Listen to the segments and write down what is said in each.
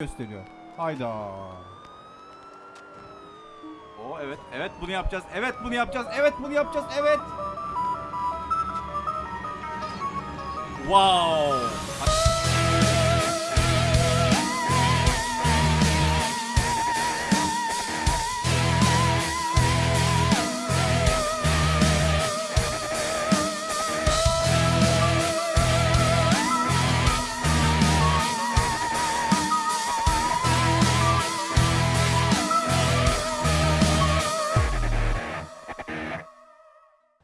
gösteriyor. Hayda. O evet evet bunu yapacağız. Evet bunu yapacağız. Evet bunu yapacağız. Evet. Wow.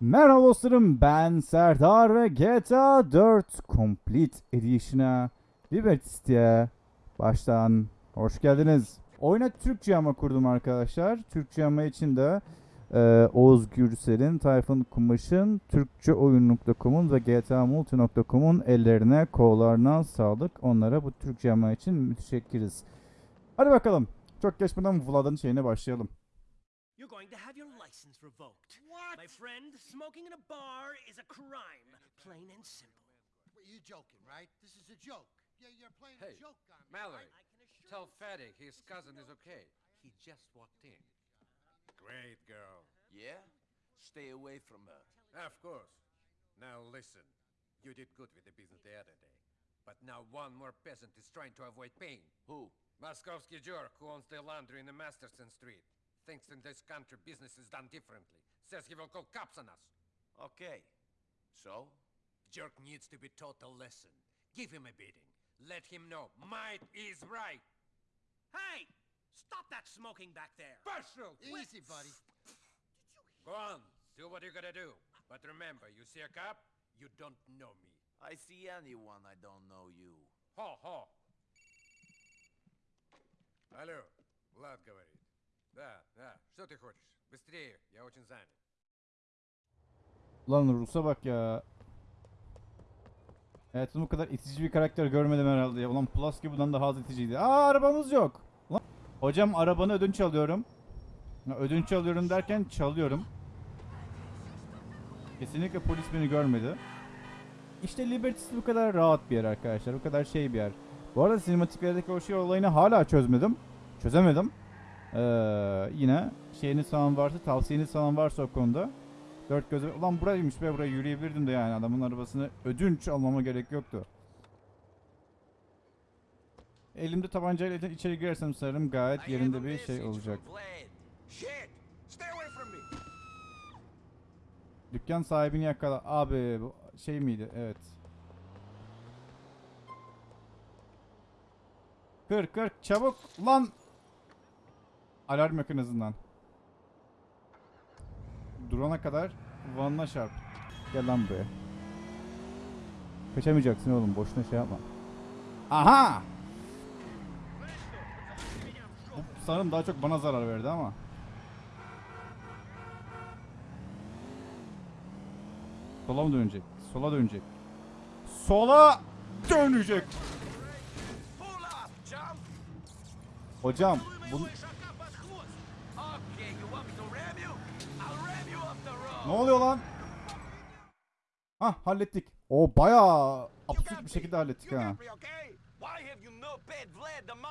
Merhaba dostlarım ben Serdar ve GTA 4 Complete Edition'a Liberty City'ye baştan hoş geldiniz. Oyuna Türkçe ama kurdum arkadaşlar. Türkçe ama için de e, Oğuz Gürsel'in, Tayfun Kumaş'ın, Türkçeoyun.com'un ve GTAMulti.com'un ellerine, kollarına sağlık. Onlara bu Türkçe ama için müteşekkiriz. Hadi bakalım. Çok geçmeden Vlad'ın şeyine başlayalım. You're going to have your license revoked. What? My friend, smoking in a bar is a crime, plain and simple. Wait, you joking, right? This is a joke. Yeah, you're playing Hey, a joke on me. Mallory, I can assure tell you- Fatty his cousin is okay. He just walked in. Great girl. Yeah? Stay away from her. Of course. Now listen. You did good with the business the other day. But now one more peasant is trying to avoid paying. Who? Moskovsky jerk who owns the laundry in the Masterson Street. Thinks in this country business is done differently. Says he will call cops on us. Okay. So? Jerk needs to be taught a lesson. Give him a beating. Let him know might is right. Hey! Stop that smoking back there! Partial! Easy, buddy. Go on, do what you gotta do. But remember, you see a cop, you don't know me. I see anyone I don't know you. Хо, хо. Алло, Влад говорит. Да, да, что ты хочешь? Быстрее, я очень занят. Lan Rus'a bak ya. Hayatımda bu kadar itici bir karakter görmedim herhalde ya. Ulan Plus gibi bundan daha az iticiydi. Aa arabamız yok. Ulan. Hocam arabanı ödünç alıyorum. Ya, ödünç alıyorum derken çalıyorum. Kesinlikle polis beni görmedi. İşte Liberty City bu kadar rahat bir yer arkadaşlar. Bu kadar şey bir yer. Bu arada sinematiklerdeki o şey olayını hala çözmedim. Çözemedim. Ee, yine şeyiniz falan varsa, tavsiyeniz falan varsa o konuda. Dört gözle ulan buraymış be buraya yürüyebilirdim de yani adamın arabasını ödünç almama gerek yoktu. Elimde tabancayla içeri girersem sanırım gayet yerinde bir şey olacak. Dükkan sahibini yakala. Abi bu şey miydi? Evet. Kır kır çabuk lan. Alarm yok en azından. Durana kadar vanına çarp. Gel lan buraya. Kaçamayacaksın oğlum boşuna şey yapma. Aha! Bu sanırım daha çok bana zarar verdi ama. Sola mı dönecek? Sola dönecek. Sola dönecek. Hocam bu ne oluyor lan? Hah hallettik. O bayağı absürt bir şekilde hallettik ha.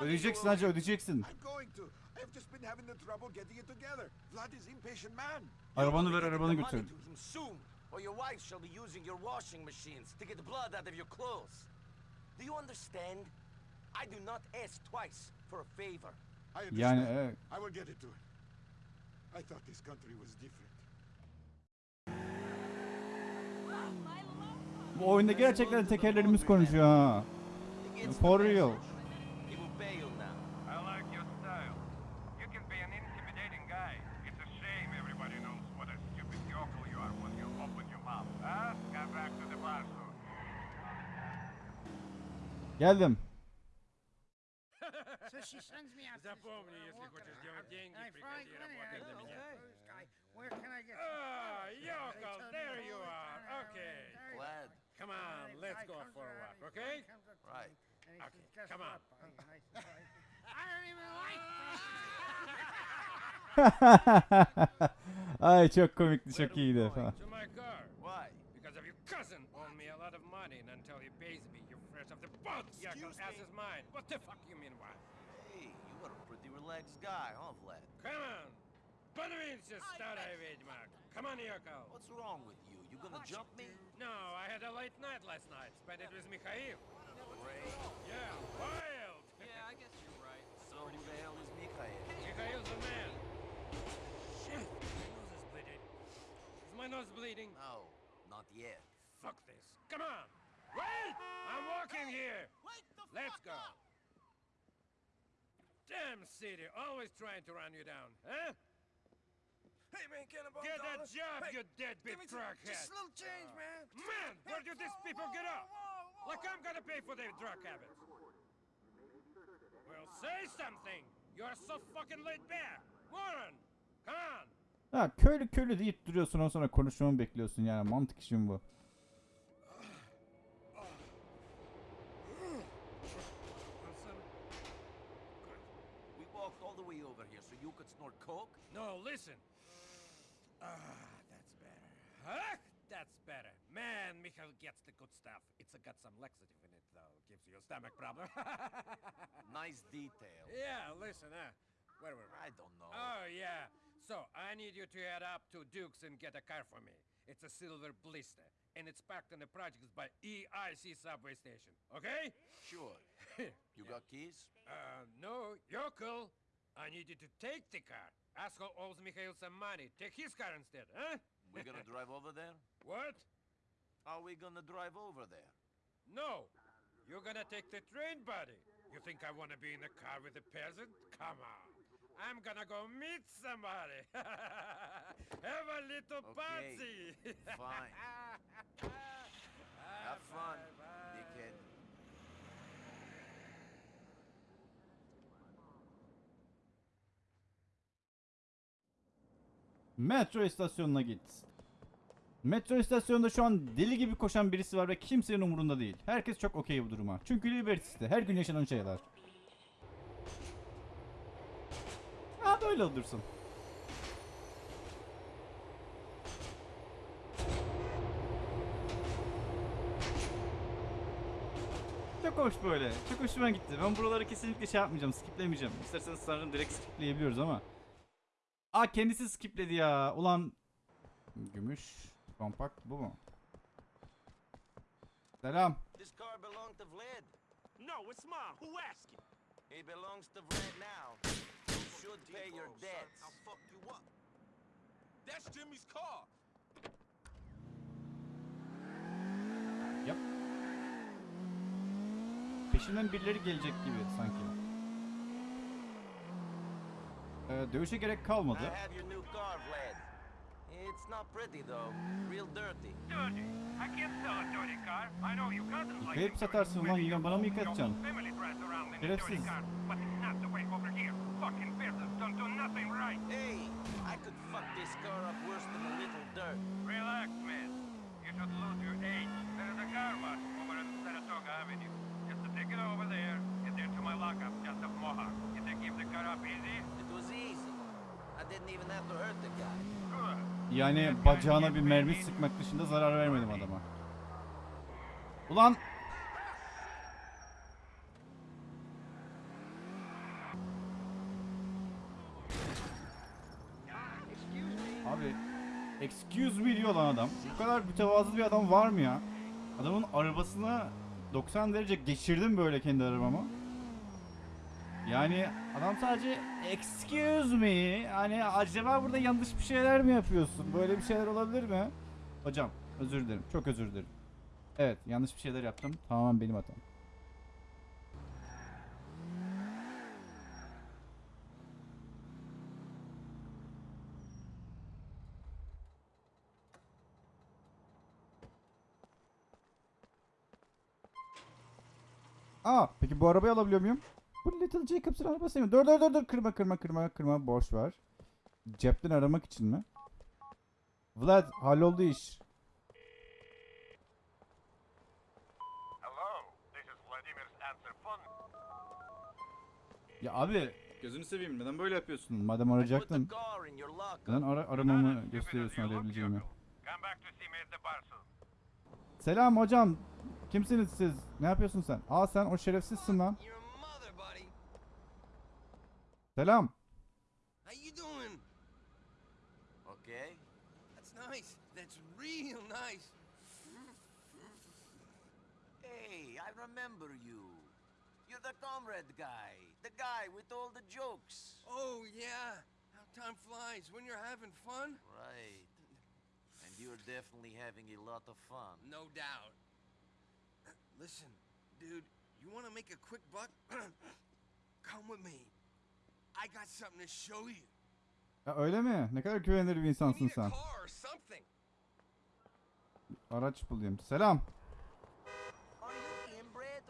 Ödeyeceksin hacı ödeyeceksin. İt Arabanı ver arabanı götür. or your wife shall be using your washing machines to get blood out of your clothes. Do you understand? I do not ask twice for a favor. I understand. Yani evet. I will get it to her. I thought this country was different. Bu oyunda gerçekten tekerlerimiz konuşuyor ha. For real. Geldim. So she sends me out to this Запомни, uh, если walking хочешь around, делать деньги, and I приходи find money, работать I для go, меня. "Okay, this guy, Where can I get? Ah, They yokel, tell me there the you whole are. time, Okay. there you Glad. go. Come And on, the let's guy go comes for a around, walk, he okay? comes up to me, Right. and he Okay, says, "Guess come what, on. buddy?" And I said, "I don't even like Ay çok komikti çok iyiydi falan. To my car. Why? Because of your cousin owe me a lot of money, and until he pays me, your friend secrets of the boat, Yakov, Excuse as me? is mine. What the fuck you mean, what? Hey, you are a pretty relaxed guy, huh, Vlad? Come on! Подвинься, старая ведьма! Come on, Yakov! What's wrong with you? You gonna jump me? No, I had a late night last night. Spent it with Mikhail. Great. Yeah, wild! Yeah, I guess you're right. So who the hell is Mikhail? Mikhail's the man. Shit! My nose is bleeding. Is my nose bleeding? No, not yet. Fuck this. Come on! Wait! I'm walking here! Wake the Let's fuck go! up! Damn city, always trying to run you down, huh? Hey, man, cannonball Get a job, you deadbeat crackhead! Just a little change, man. Man, where do these people get off? Like I'm gonna pay for their drug habits. Well, say something! You're so fucking laid back! Moron! Come on! Ha köylü köylü deyip duruyorsun ondan sonra konuşmamı bekliyorsun yani mantık işin bu. Coke? No, listen. Ah, that's better. Huh? That's better. Man, Michael gets the good stuff. It's got some laxative in it, though. Gives you a stomach problem. Nice detail. yeah, listen, huh? Where were we? I don't know. Oh, yeah. So, I need you to head up to Duke's and get a car for me. It's a silver blister, and it's parked in the projects by EIC subway station, okay? Sure. You got keys? Uh, no, you're cool. I need you to take the car. Asshole owes Mikhail some money. Take his car instead, huh? We're gonna drive over there? What? Are we gonna drive over there? No. You're gonna take the train, buddy. You think I wanna be in a car with a peasant? Come on. I'm gonna go meet somebody. Have a little Okay, party. fine. Have fun, bye, bye. Metro istasyonuna git. Metro istasyonunda şu an deli gibi koşan birisi var ve kimsenin umurunda değil. Herkes çok okey bu duruma. Çünkü Liberty'ste her gün yaşanan şeyler. Ha böyle olursun. Çok hoş böyle. Çok hoşuma gitti. Ben buraları kesinlikle şey yapmayacağım. Skiplemeyeceğim. İsterseniz sanırım direkt skipleyebiliyoruz ama. Aa kendisi skipledi ya. Ulan gümüş kompakt bu mu? Selam. This car belonged to Vlad. No, it's mine. Who asked you? He belongs to Vlad now. You should pay your debts. I'll fuck you up. That's Jimmy's car. Yap. Peşinden birileri gelecek gibi sanki. Ee, dövüşe gerek kalmadı. It's not pretty though. Real dirty. Dirty. I can't sell a dirty car. I know you cousins like Yıkayıp it satarsın lan, yine bana mı yıkatacaksın? in Şerefsiz. car, but it's not the way over here. Fucking peasants don't do nothing right. Hey, I could fuck this car up worse than a little dirt. Relax, man. You should lose your age. There is a car wash over at Saratoga Avenue. Just to take it over there, and then to my lockup just up Mohawk. You think give the car up easy. I didn't even have to hurt the guy. Good. Yani bacağına bir mermi sıkmak dışında zarar vermedim adama. Ulan Abi excuse me diyor lan adam. Bu kadar mütevazı bir adam var mı ya? Adamın arabasına 90 derece geçirdim böyle kendi arabamı. Yani adam sadece excuse me hani acaba burada yanlış bir şeyler mi yapıyorsun? Böyle bir şeyler olabilir mi? Hocam özür dilerim. Çok özür dilerim. Evet yanlış bir şeyler yaptım. Tamamen benim hatam. Aa peki bu arabayı alabiliyor muyum? Bu Little Jacobs'ın arabası mı? Dur dur dur dur kırma kırma kırma kırma borç var. Cepten aramak için mi? Vlad halloldu iş. Hello, this is Vladimir's answer phone. Ya abi gözünü seveyim neden böyle yapıyorsun? Madem arayacaktın. Neden ara aramamı gösteriyorsun arayabileceğimi? Selam hocam. Kimsiniz siz? Ne yapıyorsun sen? Aa sen o şerefsizsin lan. Your mother, buddy. Selam. How you doing? Okay. That's nice. That's real nice. Hey, I remember you. You're the comrade guy. The guy with all the jokes. Oh, yeah. How time flies when you're having fun. Right. And you're definitely having a lot of fun. No doubt. Listen, dude, you want to make a quick buck? Come with me. I got something to show you. Ya öyle mi? Ne kadar güvenilir bir insansın sen. car or something. Araç bulayım. Selam.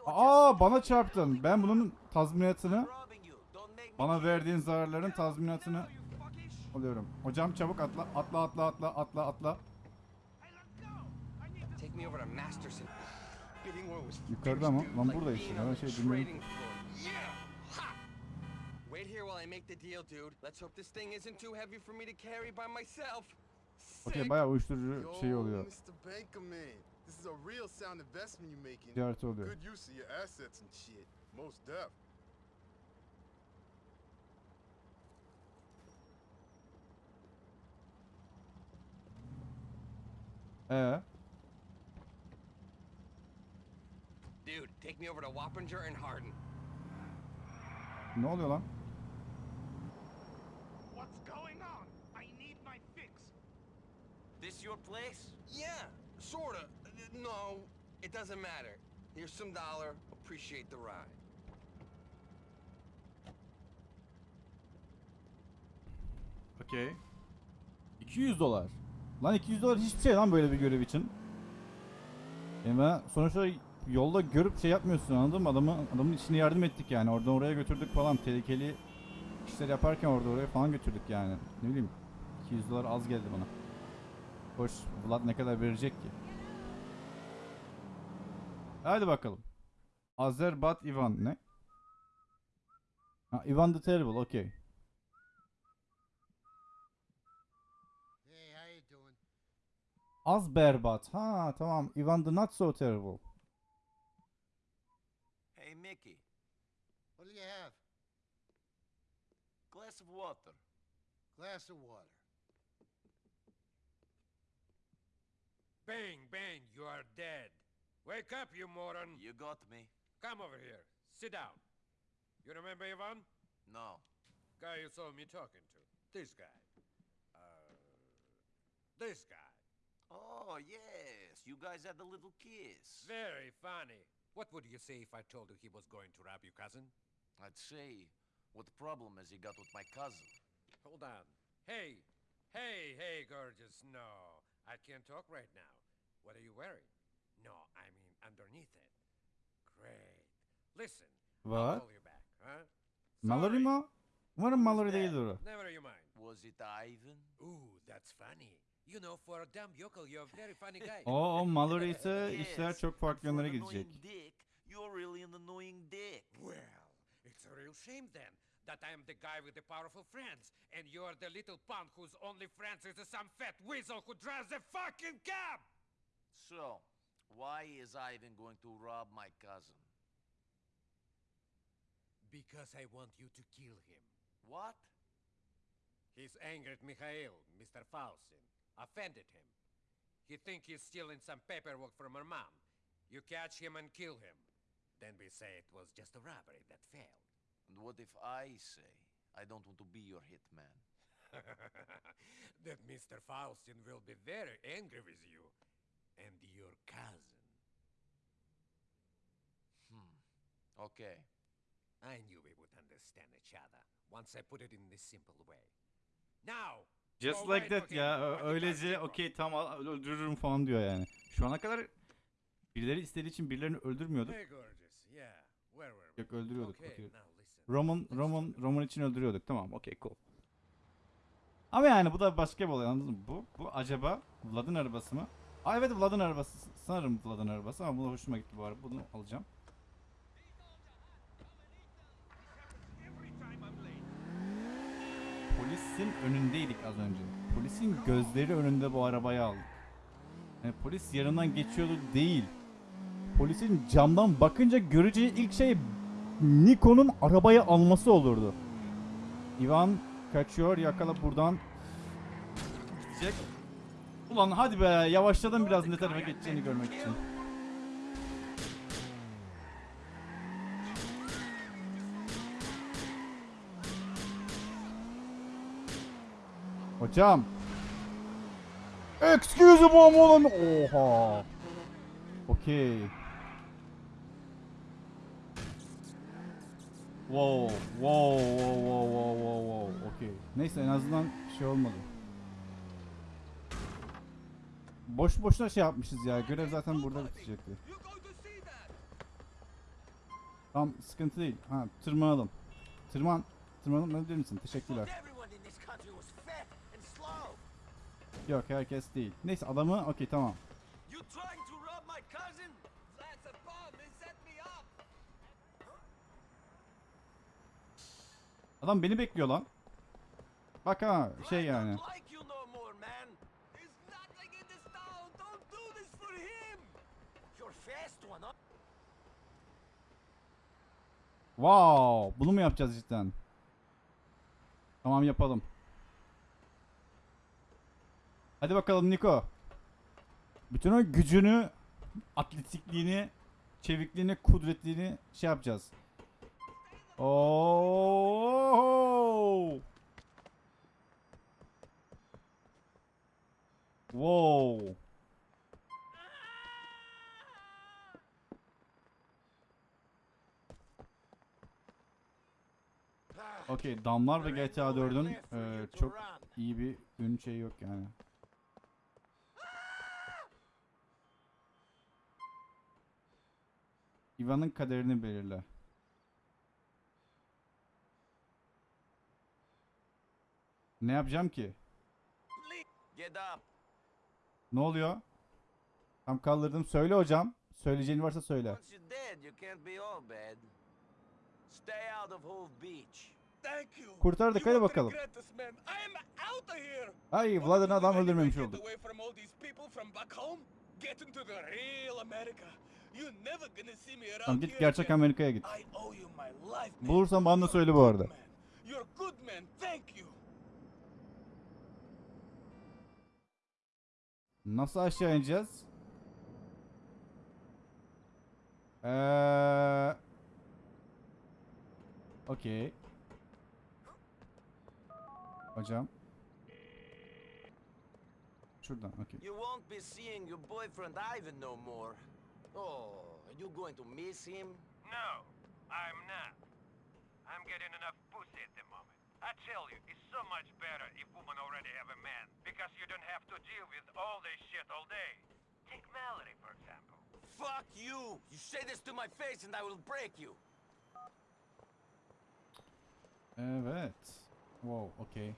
Aa bana çarptın. Ben bunun tazminatını, bana verdiğin zararların tazminatını alıyorum. Hocam çabuk atla, atla, atla, atla, atla, atla. Yukarıda mı? Lan burada işte. Ben şey bilmiyorum. I make the deal, dude. Let's hope this thing isn't too heavy for me to carry by myself. Okey Sick. bayağı uyuşturucu Yo, şey oluyor. Mr. Bankerman, this is a real sound investment you're making. Ticareti oluyor. Good use of your assets and shit. Most def. Ee, Dude, take me over to Wappinger and Hardin. ne oluyor lan? What's going on? I need my fix. This your place? Yeah, sorta. No, it doesn't matter. Here's some dollar. Appreciate the ride. Okey. 200 dolar. Lan 200 dolar hiçbir şey lan böyle bir görev için. Ben sonuçta yolda görüp şey yapmıyorsun anladın mı? Adamı, adamın içine yardım ettik yani. Oradan oraya götürdük falan. Tehlikeli işler yaparken orada oraya falan götürdük yani. Ne bileyim. 200 dolar az geldi bana. Hoş. Vlad ne kadar verecek ki? Hadi bakalım. Azerbat Ivan ne? Ha, Ivan the Terrible okey. Az berbat. Ha tamam. Ivan the Not So Terrible. Hey, Mickey. What do you have? Glass of water. Glass of water. Bang, bang, you are dead. Wake up, you moron. You got me. Come over here. Sit down. You remember Ivan? No. Guy you saw me talking to. This guy. Uh, this guy. Oh, yes. You guys had a little kiss. Very funny. What would you say if I told you he was going to rob your cousin? I'd say, what problem has he got with my cousin? Hold on. Hey, hey, hey, gorgeous. No, I can't talk right now. What are you wearing? No, I mean underneath it. Great. Listen, I'll What? call you back, huh? Mallory Sorry. mı? Umarım Mallory değildir o. Never you mind. Was it Ivan? Ooh, that's funny. You know, for a dumb yokel, you're a very funny guy. O, o Mallory ise işler çok farklı yönlere gidecek. dick, you're really an annoying dick. Well, it's a real shame then that I am the guy with the powerful friends, and you're the little punk whose only friends is some fat weasel who drives a fucking cab! So, why is Ivan going to rob my cousin? Because I want you to kill him. What? He's angered Mikhail, Mr. Faustin. Offended him. He think he's stealing some paperwork from her mom. You catch him and kill him. Then we say it was just a robbery that failed. And what if I say I don't want to be your hitman? that Mr. Faustin will be very angry with you and your cousin. Hmm. Okay. I knew we would understand each other once I put it in this simple way. Now, Just like that ya. Öylece okey tamam öldürürüm falan diyor yani. Şu ana kadar birileri istediği için birilerini öldürmüyorduk. Yok öldürüyorduk. Okay. Roman Roman Roman için öldürüyorduk. Tamam okey cool. Ama yani bu da olay anladın mı? Bu, bu acaba Vlad'ın arabası mı? Aa evet Vlad'ın arabası. Sanırım Vlad'ın arabası ama bu da hoşuma gitti bu araba. Bunu alacağım. Polisin önündeydik az önce. Polisin gözleri önünde bu arabayı aldık. Yani polis yanından geçiyordu değil. polisin camdan bakınca göreceği ilk şey Niko'nun arabayı alması olurdu. Ivan kaçıyor yakala buradan. Gidecek. Ulan hadi be yavaşladım biraz ne tarafa geçeceğini görmek için. Hocam. Excuse me oğlum. Oha. Okey. Wow, wow, wow, wow, wow, wow, wow. Okey. Neyse en azından şey olmadı. Boş boşuna şey yapmışız ya. Görev zaten burada bitecekti. Tamam sıkıntı değil. Ha tırmanalım. Tırman. Tırmanabilir misin? Teşekkürler. Yok herkes değil. Neyse adamı okey tamam. Adam beni bekliyor lan. Bak ha şey yani. Wow, bunu mu yapacağız cidden? Tamam yapalım. Hadi bakalım Niko. Bütün o gücünü, atletikliğini, çevikliğini, kudretliğini şey yapacağız. Oo! Wow. Okey, Damlar ve GTA 4'ün eee, çok iyi bir ün şey yok yani. Ivan'ın kaderini belirle. Ne yapacağım ki? Ne oluyor? Tam kaldırdım. Söyle hocam. Söyleyeceğin varsa söyle. Kurtardık hadi bakalım. Ay Vlad'ın adam öldürmemiş olduk. Tamam git gerçek. Amerika'ya git. Bulursan bana söyle bu arada. You're good man. Thank you. Nasıl aşağı ineceğiz? Eee... Okey. Hocam. Şuradan okey. You won't be seeing your boyfriend Ivan no more. Oh, are you going to miss him? No, I'm not. I'm getting enough pussy at the moment. I tell you, it's so much better if women already have a man, because you don't have to deal with all this shit all day. Take Mallory, for example. Fuck you! You say this to my face and I will break you. Evet. Wow, okey.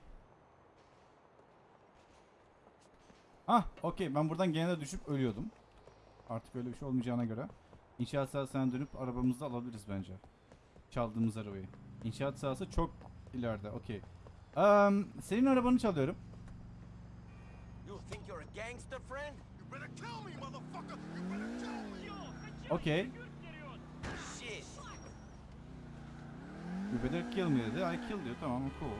Ah, okey. Ben buradan gene de düşüp ölüyordum. Artık öyle bir şey olmayacağına göre. İnşaat sahasına dönüp arabamızı alabiliriz bence. Çaldığımız arabayı. İnşaat sahası çok ileride. Okey. Eee, senin arabanı çalıyorum. Okey. You better kill me dedi. I kill diyor. Tamam cool.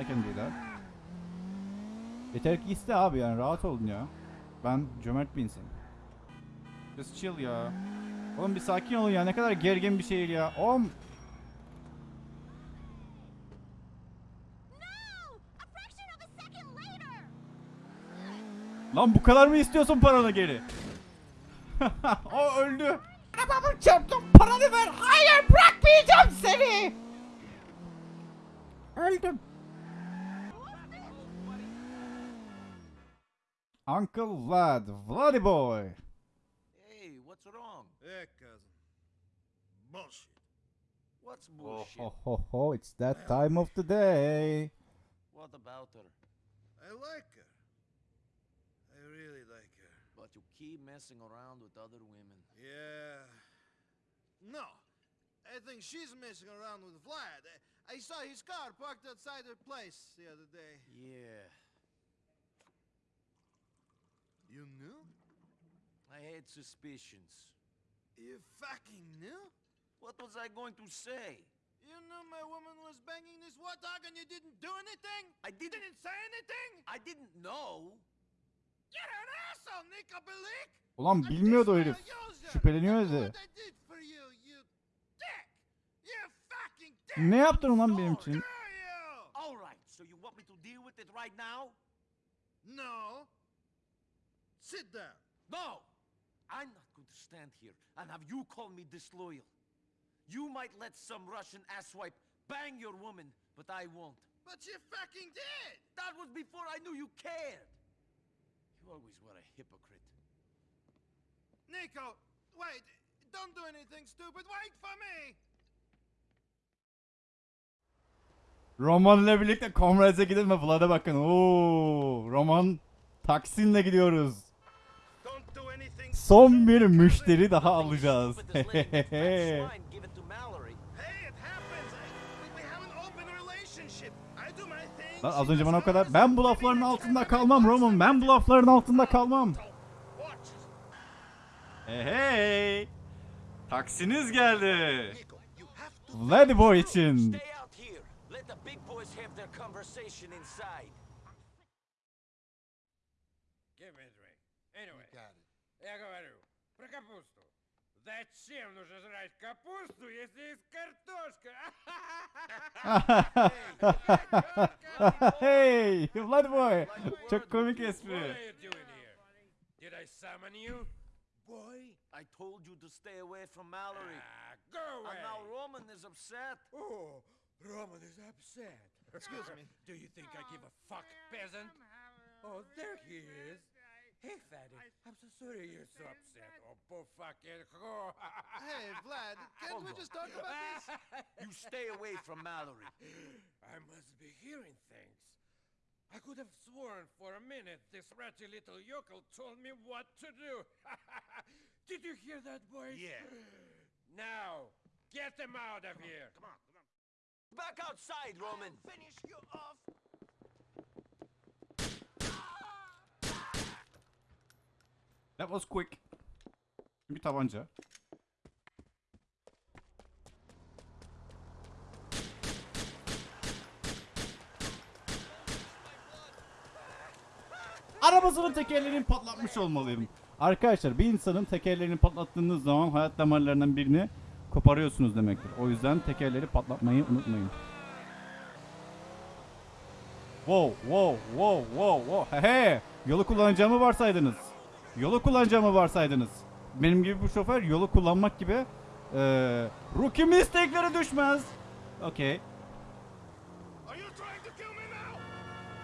I can do that. Yeter ki iste abi yani rahat olun ya. Ben cömert bir insanım. Just chill ya. Oğlum bir sakin olun ya. Ne kadar gergin bir şehir ya. Oğlum. Lan bu kadar mı istiyorsun paranı geri? o öldü. Arabamı çarptım. Paranı ver. Hayır bırakmayacağım seni. Öldüm. Uncle Vlad, Vladdy Boy. Hey, what's wrong? Yeah, cousin. Bullshit. What's Oh, bullshit? ho, ho, ho, it's that time of the day. What about her? I like her. Really like her. But you keep messing around with other women. Yeah. No. I think she's messing around with Vlad. I, I saw his car parked outside her place the other day. Yeah, You knew? I had suspicions. You fucking knew? What was I going to say? You knew my woman was banging this warthog and you didn't do anything? I didn't. Didn't say anything? I didn't know. Ulan bilmiyordu o herif. Şüpheleniyor dedi. Ne yaptın ulan benim için? Screw you! All right, so you want me to deal with it right now? No. Sit down. No! I'm not going to stand here and have you call me disloyal. You might let some Russian asswipe bang your woman, but I won't. But you fucking did! That was before I knew you cared. You always were a hypocrite. Nico, wait. Don't do anything stupid. Wait for me! Roman ile birlikte Comrades'e gidelim ve Vlad'a bakın. Oo, Roman Taksim'le gidiyoruz. Don't do anything Son bir müşteri daha alacağız. stupid as letting that fat swine give it to Mallory. Hey, it happens. I, we have an open relationship. I do my thing. Lan she az önce bana o does kadar hers. ben bu lafların altında kalmam Roman. Ben bu lafların altında kalmam. Watch. Hey hey. Taksiniz geldi. Nico, you have to Vladimir için. Stay out here. Let the big boys have their conversation inside. Give me a drink. Anyway, Got it. я говорю, про капусту. Зачем нужно жрать капусту, если есть картошка? hey Vladimir. Çok komik What espri. are you doing here? Did I summon you? Boy, I told you to stay away from Mallory. Ah, go away! And now Roman is upset. Oh, Roman is upset. Excuse me. Do you think I give a fuck, peasant? Oh, there he is. Hey, fatty. I'm so sorry you're so upset. Oh, poor fucking whore. Hey, Vlad, can't Hold we on. just talk about this? You stay away from Mallory. I must be hearing things. I could have sworn for a minute this ratty little yokel told me what to do. Did you hear that, boys? Yeah. Now, get them out of here. Come on, come on. Back outside, Roman. Finish you off. That was quick. Bir tabanca. Arabasının tekerlerini patlatmış olmalıyım. Arkadaşlar bir insanın tekerlerini patlattığınız zaman hayat damarlarından birini koparıyorsunuz demektir. O yüzden tekerleri patlatmayı unutmayın. Wow, wow, wow, wow, wow. He he. Yolu kullanacağımı varsaydınız. Yolu kullanacağımı varsaydınız. Benim gibi bu şoför yolu kullanmak gibi eee rookie mistake'lere düşmez. Okey.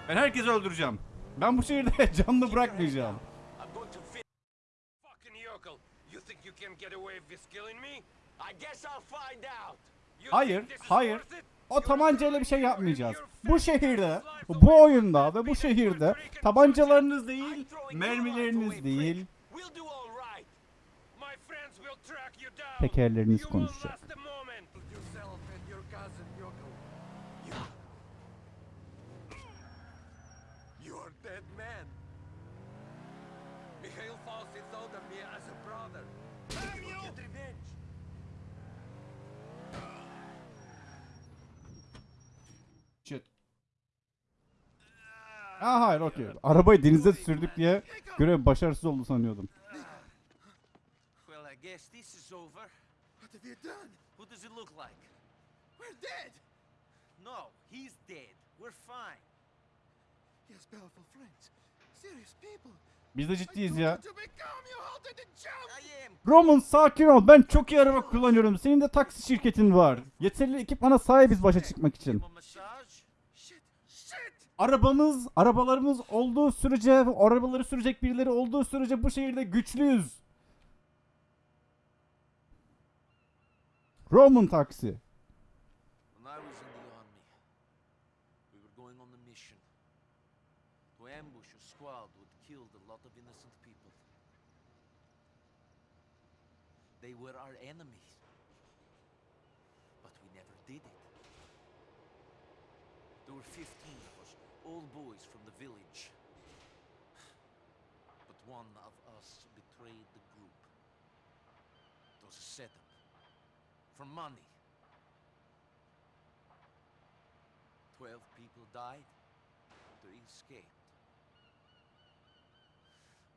Ben herkesi öldüreceğim. Ben bu şehirde canlı bırakmayacağım. Hayır, hayır. O tabancayla bir şey yapmayacağız. Bu şehirde, bu oyunda ve bu şehirde tabancalarınız değil, mermileriniz değil, We'll do all right. My friends will track you down. tekerleriniz You won't konuşacak. last a moment. Yourself and your cousin, Yoko. You. You're dead man. Mikhail Faustin thought of me as a brother. Damn You you! get revenge. Shit. Aa hayır okey. Arabayı denize sürdük diye görev başarısız oldu sanıyordum. Well, I guess this is over. What have you done? What does it look like? We're dead. No, he's dead. We're fine. He has powerful friends. Serious people. Biz de ciddiyiz ya. Roman sakin ol. Ben çok iyi araba kullanıyorum. Senin de taksi şirketin var. Yeterli ekipmana sahibiz başa çıkmak için. Give him a massage. Shit, shit. Arabamız, arabalarımız olduğu sürece, arabaları sürecek birileri olduğu sürece bu şehirde güçlüyüz. Roman taksi. Was a setup. For money. Twelve people died, three escaped.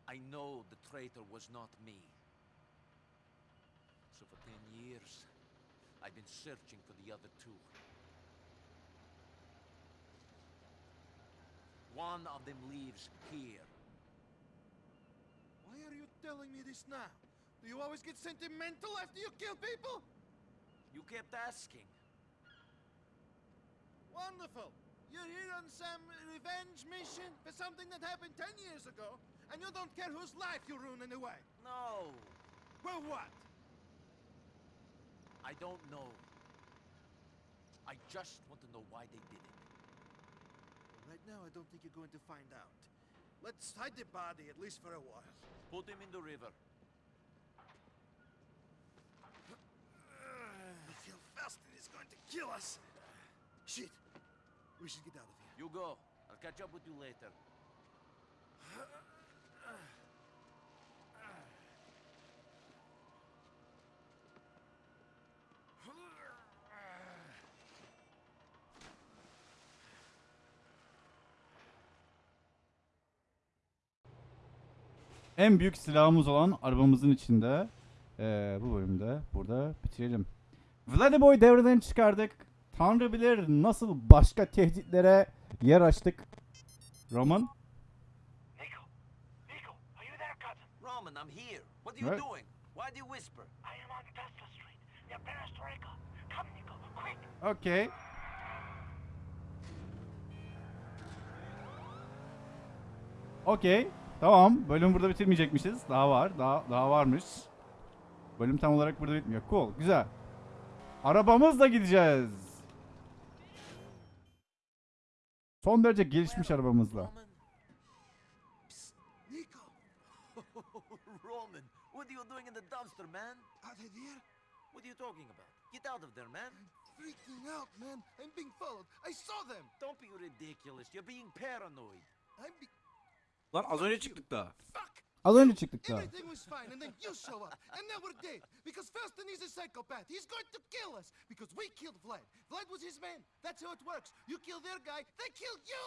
I know the traitor was not me. So for ten years, I've been searching for the other two. One of them lives here. Why are you telling me this now? Do you always get sentimental after you kill people? You kept asking. Wonderful. You're here on some revenge mission for something that happened ten years ago, and you don't care whose life you ruin anyway. No, Well, what? I don't know. I just want to know why they did it. Right now, I don't think you're going to find out. Let's hide the body, at least for a while. Put him in the river. Kill us. Shit. We should get out of here. You go. I'll catch up with you later. En büyük silahımız olan arabamızın içinde eee, bu bölümde burada bitirelim. Vladimoy devreden çıkardık. Tanrı bilir nasıl başka tehditlere yer açtık. Roman? Nico! Nico! Are you there, cousin? Roman, I'm here. What are you Right. doing? Why do you whisper? I am on Tesla Street, near Perestroika. Come, Nico, quick! Okey. Okey. Tamam. Bölüm burada bitirmeyecekmişiz. Daha var. Daha daha varmış. Bölüm tam olarak burada bitmiyor. Cool. Güzel. Arabamızla gideceğiz. Son derece gelişmiş arabamızla. Roman? Psst, Nico, Roman, what are you doing in the dumpster, man? are they there? What are you talking about? Get out of there, man. Freaking out, man. I'm being followed. I saw them. Don't be ridiculous. You're being paranoid. I'm be- Lan az önce çıktık daha. Fuck! Az önce çıktık daha. Everything was fine, and then you show up, and now we're dead. Because Faustin is a psychopath. He's going to kill us because we killed Vlad. Vlad was his man. That's how it works. You kill their guy, they kill you.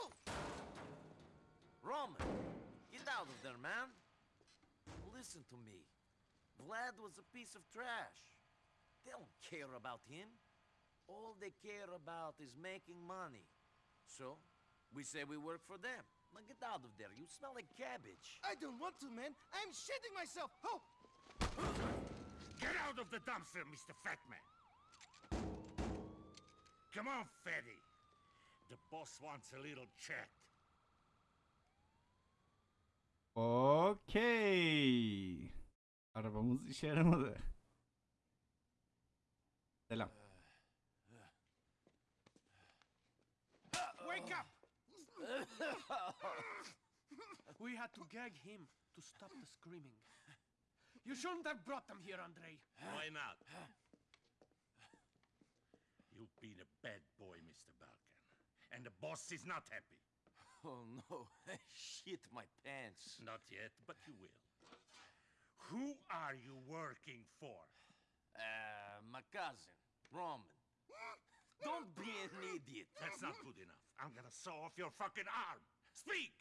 Roman, get out of there, man. Listen to me. Vlad was a piece of trash. They don't care about him. All they care about is making money. So, we say we work for them. Now get out of there. You smell like cabbage. I don't want to, man. I'm shitting myself. Oh, Get out of the dumpster, Mr. Fatman! Come on, fatty. The boss wants a little chat. Okey. Arabamız işe yaramadı. Selam. Wake up! We had to gag him to stop the screaming. You shouldn't have brought them here, Andrei. Why not? You've been a bad boy, Mr. Balkan. And the boss is not happy. Oh no, I shit my pants. Not yet, but you will. Who are you working for? Uh, my cousin, Roman. Don't be an idiot. That's not good enough. I'm gonna saw off your fucking arm. Speak!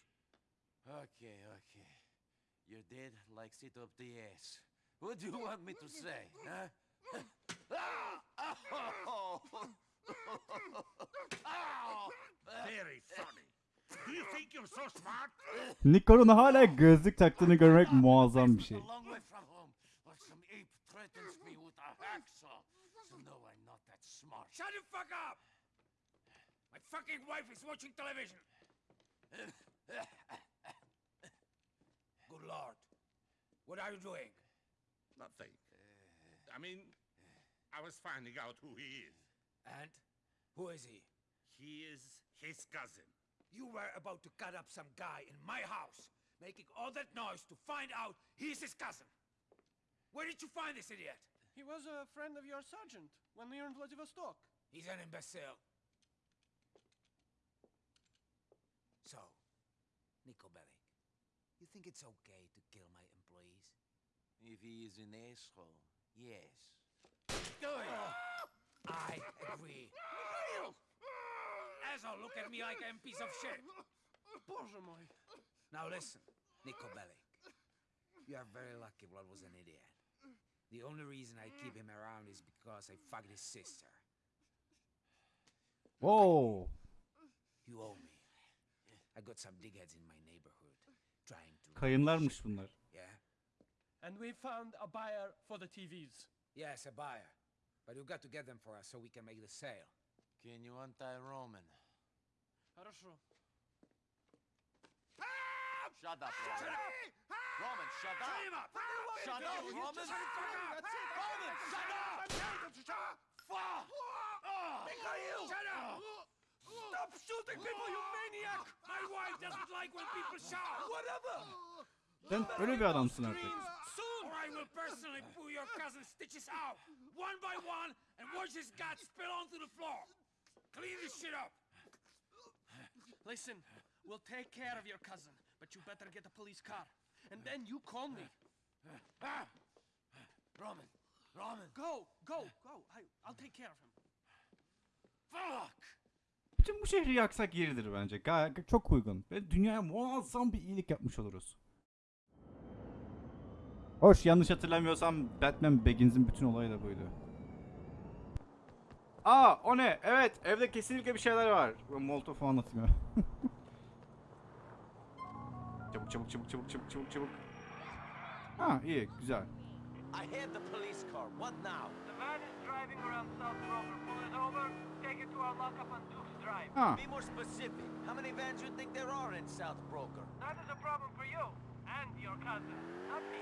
Okay, okay. Your dad likes it up the ass. What do you want me to say, huh? Ah! Ow! Ow! Very funny. Do you think you're so smart? Nikon'un hala gözlük taktığını görmek muazzam bir şey. A long way from home, but some ape threatens me with a hacksaw. So no, I'm not that smart. Shut the fuck up! My fucking wife is watching television. Good lord. What are you doing? Nothing. I mean, I was finding out who he is. And? Who is he? He is his cousin. You were about to cut up some guy in my house, making all that noise to find out he's his cousin. Where did you find this idiot? He was a friend of your sergeant when we were in Vladivostok. He's an imbecile. So, Nickelback, you think it's okay to kill my employees? If he is an asshole, yes. Do it! Oh, I agree. Mikhail! Asshole, look at me like I'm a piece of shit. Boże. Now listen, Nickelback. You are very lucky Vlad was an idiot. The only reason I keep him around is because I fucked his sister. Whoa! You owe me. I got some dickheads in my neighborhood trying to. Kayınlarmış bunlar. Yeah? And we found a buyer for the TVs. Yes, a buyer. But you got to get them for us so we can make the sale. Can you untie Roman? Хорошо. Shut up, Roman. Roman, shut up. Shut up, Roman. Roman, shut up. Fuck. Mikhail! Shut up! Stop shooting people, you maniac! My wife doesn't like when people shout! Whatever! Sen öyle bir adamsın artık. Soon! Or I will personally pull your cousin's stitches out, one by one, and watch his guts spill onto the floor! Clean this shit up! Listen, we'll take care of your cousin, but you better get a police car. And then you call me. Ah! Roman! Roman! Go, go, go. I, I'll take care of him. Fuck! Bütün bu şehri yaksak yeridir bence. Gayet çok uygun. Ve dünyaya muazzam bir iyilik yapmış oluruz. Hoş yanlış hatırlamıyorsam Batman Begins'in bütün olayı da buydu. Aa o ne? Evet evde kesinlikle bir şeyler var. Molotov falan ya. çabuk çabuk çabuk çabuk çabuk çabuk çabuk. Ha iyi güzel. I had the police car. What now? The van is driving around South Rover. Pull it over, take it to our lockup on Duke's Drive. Ha Be more specific. How many vans you think there are in South Broker? That is a problem for you and your cousin. Not me.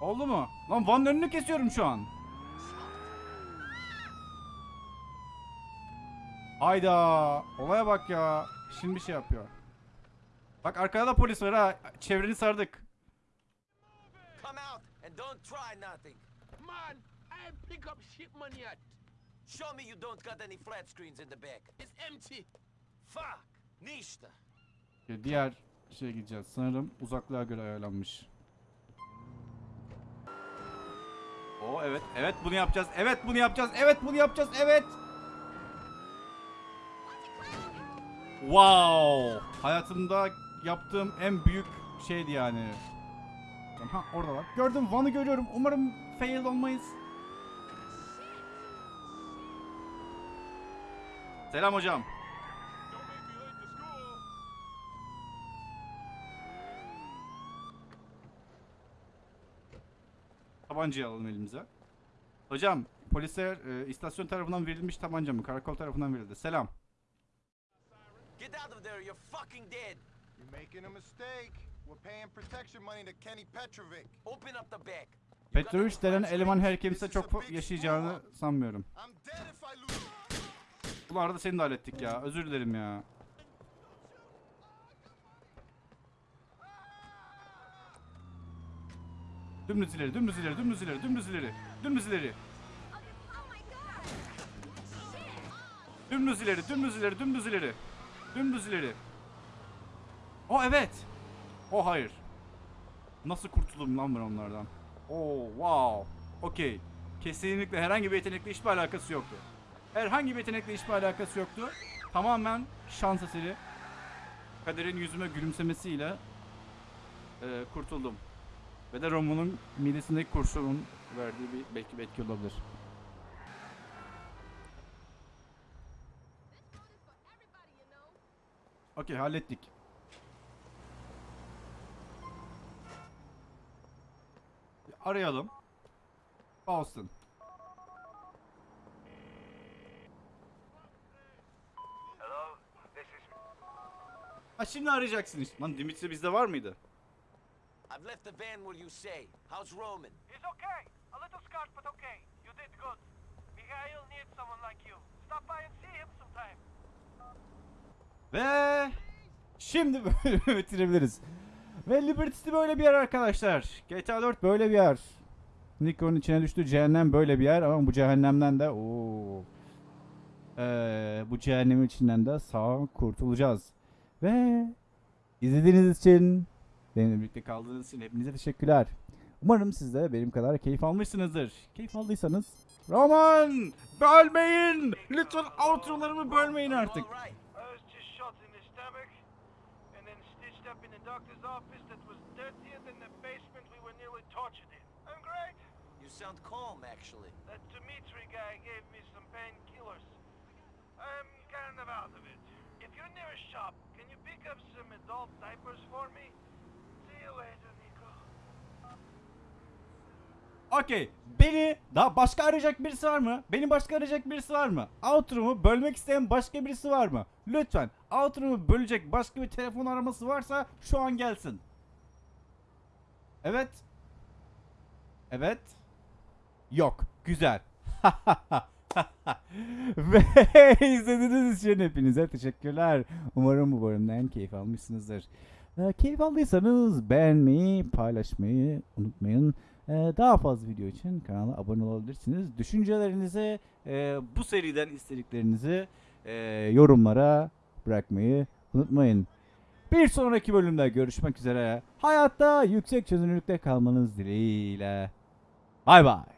oldu mu? Lan Van'ın önünü kesiyorum şu an. Hayda olaya bak ya. Şimdi bir şey yapıyor. Bak arkada da polis var ha. Çevreni sardık. Come out and don't try nothing. Man, I pick up shit money yet. Show me you don't got any flat screens in the back. It's empty. Fuck. Nishta. Diğer şeye gideceğiz. Sanırım uzaklığa göre ayarlanmış. O evet. Evet bunu yapacağız. Evet bunu yapacağız. Evet bunu yapacağız. Evet. Wow. Hayatımda yaptığım en büyük şeydi yani. Ha orada var. Gördüm Van'ı görüyorum. Umarım fail olmayız. Selam hocam. Tabancayı alalım elimize. Hocam polisler e, istasyon tarafından verilmiş tabanca mı? Karakol tarafından verildi. Selam. Get out of there. You're fucking dead. You're making a mistake. We're paying protection money to Kenny Petrovic. Open up the back. Petrovic denen eleman her kimse çok yaşayacağını sanmıyorum. Bu arada seni de hallettik ya. Özür dilerim ya. Dümdüz ileri, dümdüz ileri, dümdüz ileri, dümdüz ileri, dümdüz ileri. Dümdüz ileri, dümdüz ileri, dümdüz ileri. Dümdüz ileri. O evet. O hayır. Nasıl kurtulurum lan ben onlardan? Oo wow. Okey. Kesinlikle herhangi bir yetenekle hiçbir alakası yoktu. Herhangi bir yetenekle hiçbir alakası yoktu. Tamamen şans eseri. Kaderin yüzüme gülümsemesiyle e, kurtuldum. Ve de Roman'ın midesindeki kurşunun verdiği bir belki bir etki olabilir. Okey hallettik. Arayalım. Boston. Hello, this is Ha şimdi arayacaksın işte. Lan Dimitri bizde var mıydı? I've left the van where you say. How's Roman? He's okay. A little scarred, but okay. You did good. Mikhail needs someone like you. Stop by and see him sometime. Ve şimdi bölümü bitirebiliriz. Ve Liberty böyle bir yer arkadaşlar. GTA 4 böyle bir yer. Nico'nun içine düştüğü cehennem böyle bir yer ama bu cehennemden de ooo. Ee, bu cehennemin içinden de sağ kurtulacağız. Ve izlediğiniz için benimle birlikte kaldığınız için hepinize teşekkürler. Umarım siz de benim kadar keyif almışsınızdır. Keyif aldıysanız Roman bölmeyin. Lütfen outrolarımı bölmeyin artık. Up in the doctor's office that was dirtier than the basement we were nearly tortured in. I'm great. You sound calm, actually. That Dimitri guy gave me some painkillers. I'm kind of out of it. If you're near a shop, can you pick up some adult diapers for me? See you later. Okey. Beni daha başka arayacak birisi var mı? Beni başka arayacak birisi var mı? Outro'mu bölmek isteyen başka birisi var mı? Lütfen outro'mu bölecek başka bir telefon araması varsa şu an gelsin. Evet. Evet. Yok. Güzel. Ve izlediğiniz için hepinize teşekkürler. Umarım bu bölümden keyif almışsınızdır. Ee, keyif aldıysanız beğenmeyi, paylaşmayı unutmayın. Ee, daha fazla video için kanala abone olabilirsiniz. Düşüncelerinizi, e, bu seriden istediklerinizi e, yorumlara bırakmayı unutmayın. Bir sonraki bölümde görüşmek üzere. Hayatta yüksek çözünürlükte kalmanız dileğiyle. Bay bay.